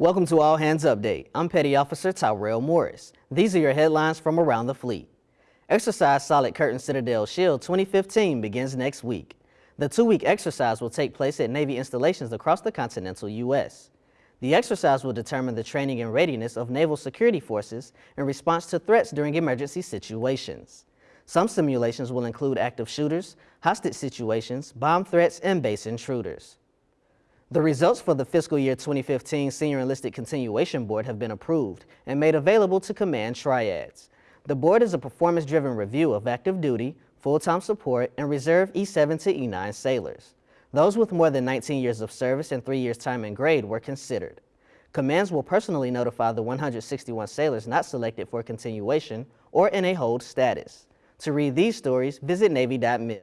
Welcome to All Hands Update. I'm Petty Officer Tyrell Morris. These are your headlines from around the fleet. Exercise Solid Curtain Citadel Shield 2015 begins next week. The two-week exercise will take place at Navy installations across the continental U.S. The exercise will determine the training and readiness of naval security forces in response to threats during emergency situations. Some simulations will include active shooters, hostage situations, bomb threats, and base intruders. The results for the fiscal year 2015 Senior Enlisted Continuation Board have been approved and made available to command triads. The board is a performance-driven review of active duty, full-time support, and reserve E7 to E9 sailors. Those with more than 19 years of service and three years time and grade were considered. Commands will personally notify the 161 sailors not selected for continuation or in a hold status. To read these stories, visit Navy.mil.